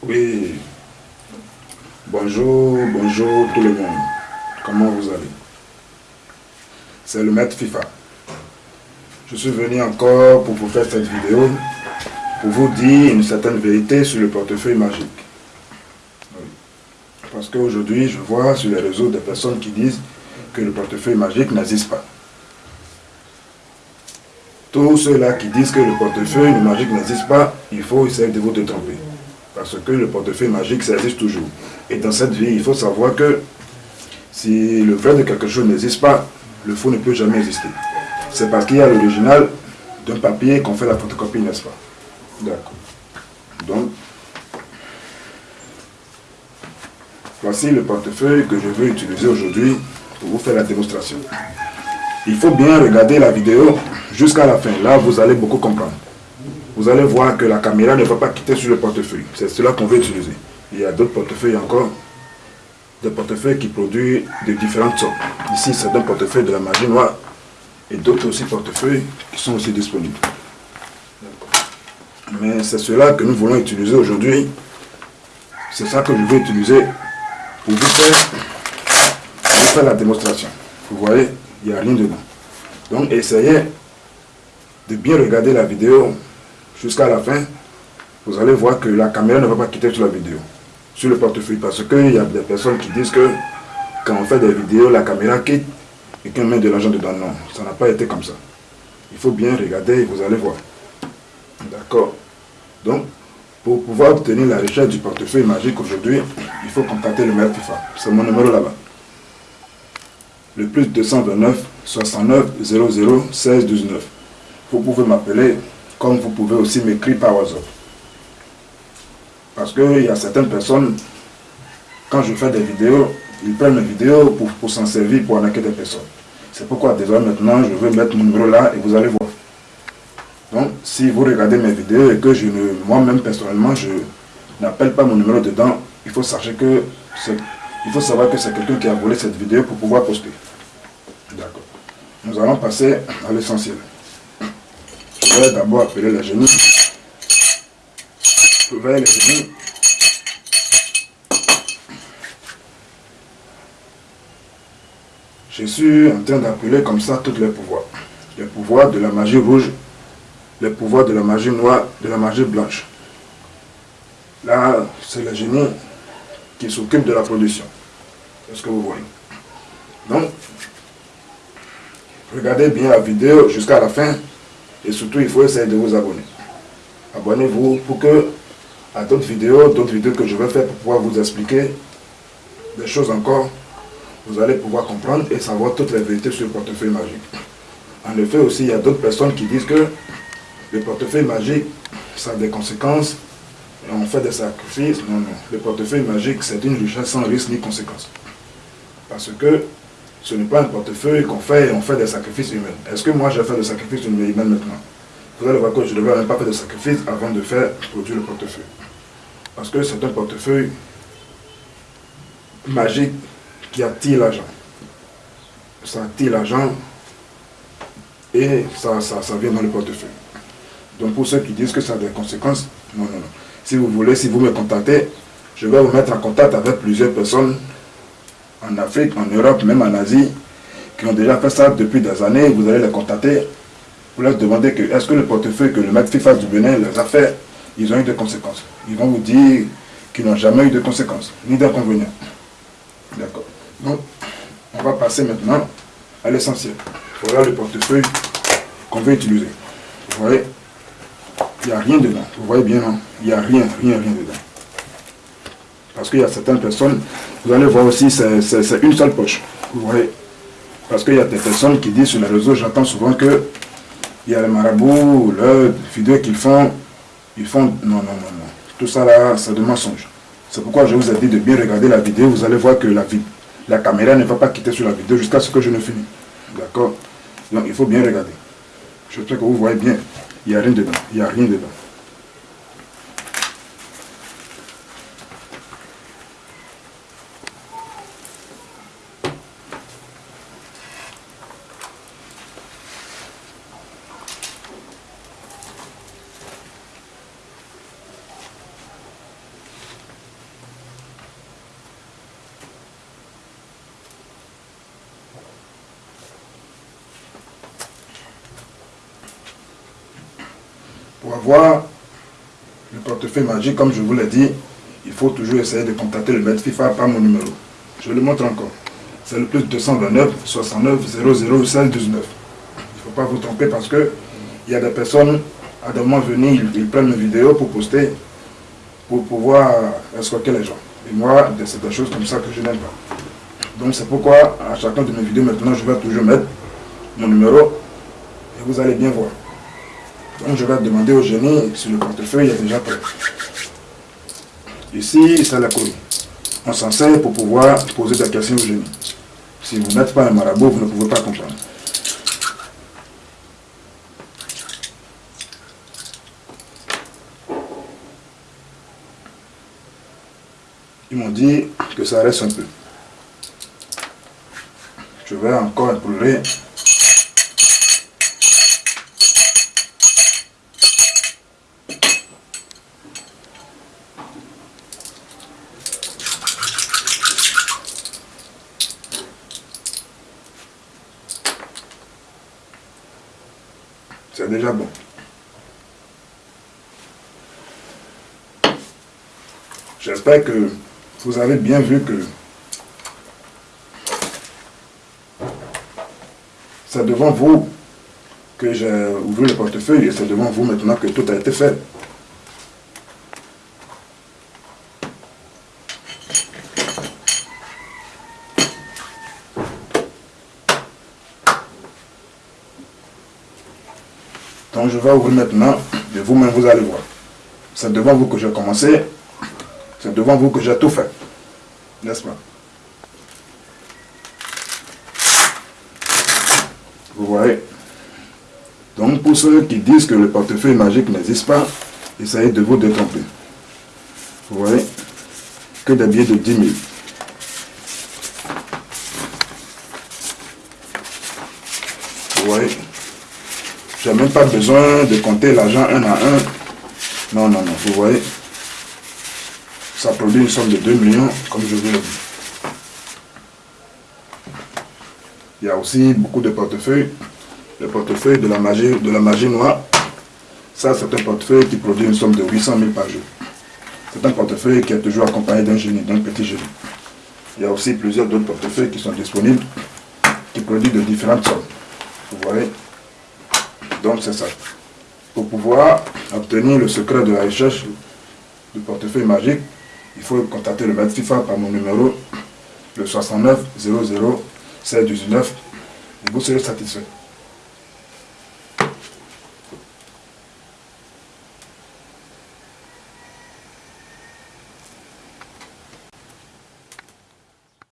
Oui. Bonjour, bonjour tout le monde. Comment vous allez? C'est le maître FIFA. Je suis venu encore pour vous faire cette vidéo pour vous dire une certaine vérité sur le portefeuille magique. Parce qu'aujourd'hui, je vois sur les réseaux des personnes qui disent que le portefeuille magique n'existe pas. Tous ceux-là qui disent que le portefeuille magique n'existe pas, il faut essayer de vous tromper. Parce que le portefeuille magique, ça existe toujours. Et dans cette vie, il faut savoir que si le vrai de quelque chose n'existe pas, le faux ne peut jamais exister. C'est parce qu'il y a l'original d'un papier qu'on fait la photocopie, n'est-ce pas? D'accord. Donc, voici le portefeuille que je veux utiliser aujourd'hui pour vous faire la démonstration. Il faut bien regarder la vidéo jusqu'à la fin. Là, vous allez beaucoup comprendre. Vous allez voir que la caméra ne va pas quitter sur le portefeuille. C'est cela qu'on veut utiliser. Il y a d'autres portefeuilles encore. Des portefeuilles qui produisent de différentes sortes. Ici, c'est un portefeuille de la magie noire. Et d'autres aussi portefeuilles qui sont aussi disponibles. Mais c'est cela que nous voulons utiliser aujourd'hui. C'est ça que je vais utiliser pour vous faire, pour vous faire la démonstration. Vous voyez, il n'y a rien dedans. Donc essayez de bien regarder la vidéo jusqu'à la fin. Vous allez voir que la caméra ne va pas quitter sur la vidéo, sur le portefeuille. Parce qu'il y a des personnes qui disent que quand on fait des vidéos, la caméra quitte et qu'on met de l'argent dedans. Non, ça n'a pas été comme ça. Il faut bien regarder et vous allez voir. D'accord Donc, pour pouvoir obtenir la recherche du portefeuille magique aujourd'hui, il faut contacter le maître FIFA. C'est mon numéro là-bas. Le plus 229 69 00 16 19. Vous pouvez m'appeler, comme vous pouvez aussi m'écrire par WhatsApp. Parce qu'il y a certaines personnes, quand je fais des vidéos, ils prennent mes vidéos pour, pour s'en servir, pour arnaquer des personnes. C'est pourquoi désormais maintenant, je vais mettre mon numéro là et vous allez voir. Donc, si vous regardez mes vidéos et que je moi-même personnellement, je n'appelle pas mon numéro dedans, il faut, que il faut savoir que c'est quelqu'un qui a volé cette vidéo pour pouvoir poster. D'accord. Nous allons passer à l'essentiel. D'abord appeler les genoux. Les genoux. Je suis en train d'appeler comme ça tous les pouvoirs. Les pouvoirs de la magie rouge, les pouvoirs de la magie noire, de la magie blanche. Là, c'est le génie qui s'occupe de la production. C'est ce que vous voyez? Donc, regardez bien la vidéo jusqu'à la fin. Et surtout, il faut essayer de vous abonner. Abonnez-vous pour que, à d'autres vidéos, d'autres vidéos que je vais faire pour pouvoir vous expliquer des choses encore, vous allez pouvoir comprendre et savoir toutes les vérités sur le portefeuille magique. En effet, aussi, il y a d'autres personnes qui disent que le portefeuille magique, ça a des conséquences, et on fait des sacrifices. Non, non. Le portefeuille magique, c'est une richesse sans risque ni conséquence. Parce que ce n'est pas un portefeuille qu'on fait et on fait des sacrifices humains. Est-ce que moi, je fais des sacrifices humains maintenant Vous allez voir que je ne devrais même pas faire de sacrifices avant de faire produire le portefeuille. Parce que c'est un portefeuille magique qui attire l'argent. Ça attire l'argent et ça, ça, ça vient dans le portefeuille. Donc pour ceux qui disent que ça a des conséquences, non, non, non. Si vous voulez, si vous me contactez, je vais vous mettre en contact avec plusieurs personnes en Afrique, en Europe, même en Asie, qui ont déjà fait ça depuis des années. Vous allez les contacter pour leur demander que est-ce que le portefeuille que le maître FIFA du Bénin les a fait, ils ont eu des conséquences. Ils vont vous dire qu'ils n'ont jamais eu de conséquences, ni d'inconvénients. D'accord. Donc, on va passer maintenant à l'essentiel. Voilà le portefeuille qu'on veut utiliser. Vous voyez il n'y a rien dedans. Vous voyez bien, non? Il n'y a rien, rien, rien dedans. Parce qu'il y a certaines personnes, vous allez voir aussi, c'est une seule poche. Vous voyez? Parce qu'il y a des personnes qui disent sur les réseaux, j'entends souvent que il y a les marabouts, leurs vidéos qu'ils font, ils font... Non, non, non, non. Tout ça là, c'est de mensonge. C'est pourquoi je vous ai dit de bien regarder la vidéo. Vous allez voir que la, la caméra ne va pas quitter sur la vidéo jusqu'à ce que je ne finisse. D'accord? Donc il faut bien regarder. J'espère que vous voyez bien. Il n'y a rien dedans. Il n'y a rien dedans. Pour avoir le portefeuille magique, comme je vous l'ai dit, il faut toujours essayer de contacter le maître FIFA par mon numéro. Je le montre encore. C'est le plus 229 69 00 16 19. Il ne faut pas vous tromper parce que il y a des personnes, à des moments venus, ils, prennent mes vidéos pour poster, pour pouvoir escroquer les gens. Et moi, c'est des choses comme ça que je n'aime pas. Donc c'est pourquoi à chacun de mes vidéos maintenant, je vais toujours mettre mon numéro et vous allez bien voir. Donc je vais demander au génie si le portefeuille est déjà prêt. Ici, c'est la courbe. On s'en sert pour pouvoir poser des questions au génie. Si vous n'êtes pas un marabout, vous ne pouvez pas comprendre. Ils m'ont dit que ça reste un peu. Je vais encore éprouver. C'est déjà bon. J'espère que vous avez bien vu que c'est devant vous que j'ai ouvert le portefeuille et c'est devant vous maintenant que tout a été fait. Donc je vais ouvrir maintenant et vous-même vous allez voir. C'est devant vous que j'ai commencé c'est devant vous que j'ai tout fait. N'est-ce pas? Vous voyez? Donc pour ceux qui disent que le portefeuille magique n'existe pas, essayez de vous détromper. Vous voyez? Que des billets de 10 000. Vous voyez Je n'ai même pas besoin de compter l'argent un à un. Non, non, non. Vous voyez ça produit une somme de 2 millions, comme je vous l'ai dit. Il y a aussi beaucoup de portefeuilles. Le portefeuille de la magie, de la magie noire, ça c'est un portefeuille qui produit une somme de 800 000 par jour. C'est un portefeuille qui est toujours accompagné d'un génie, d'un petit génie. Il y a aussi plusieurs d'autres portefeuilles qui sont disponibles, qui produisent de différentes sommes. Vous voyez Donc c'est ça. Pour pouvoir obtenir le secret de la recherche du portefeuille magique, il faut contacter le maître FIFA par mon numéro, le 69 00 7 19, et vous serez satisfait.